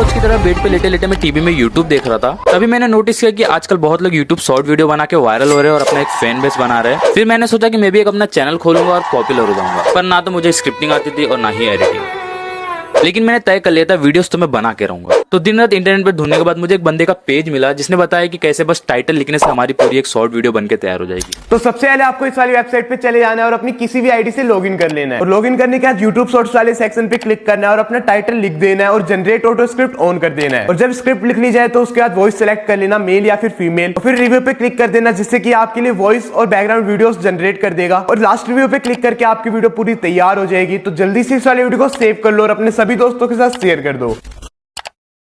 रोज की तरह बेड पे लेटे लेटे मैं टीवी में यूट्यूब देख रहा था। तभी मैंने नोटिस किया कि आजकल बहुत लोग यूट्यूब शॉर्ट वीडियो बना के वायरल हो रहे हैं और अपना एक फ़ैन बेस बना रहे हैं। फिर मैंने सोचा कि मैं भी एक अपना चैनल खोलूँगा और पॉपुलर हो जाऊँगा। पर ना तो मुझे स्क्रिप्टिंग आती थी और ना ही एडिटिंग लेकिन मैंने तय कर लिया था वीडियोस तो मैं बना के रहूँगा। तो दिन रात इंटरनेट पर ढूँढने के बाद मुझे एक बंदे का पेज मिला, जिसने बताया कि कैसे बस टाइटल लिखने से हमारी पूरी एक शॉर्ट वीडियो बनकर तैयार हो जाएगी। तो सबसे पहले आपको इस वाली वेबसाइट पे चले जाना है और अपनी किसी भी आईडी से लॉगिन कर लेना है। और लॉगिन करने के बाद यूट्यूब शॉर्ट्स वाले सेक्शन पे क्लिक करना है और अपना टाइटल लिख देना है और जनरेट ऑटो स्क्रिप्ट ऑन कर देना है। और जब स्क्रिप्ट लिख ली जाए तो उसके बाद वॉइस सेलेक्ट कर लेना मेल या फिर फीमेल और फिर रिव्यू पे क्लिक कर देना, जिससे कि आपके लिए वॉइस और बैकग्राउंड वीडियोस जनरेट कर देगा। और लास्ट रिव्यू पे क्लिक करके आपकी वीडियो पूरी तैयार हो जाएगी। तो जल्दी से इस वाले वीडियो को सेव कर लो और अपने सभी दोस्तों के साथ शेयर कर दो।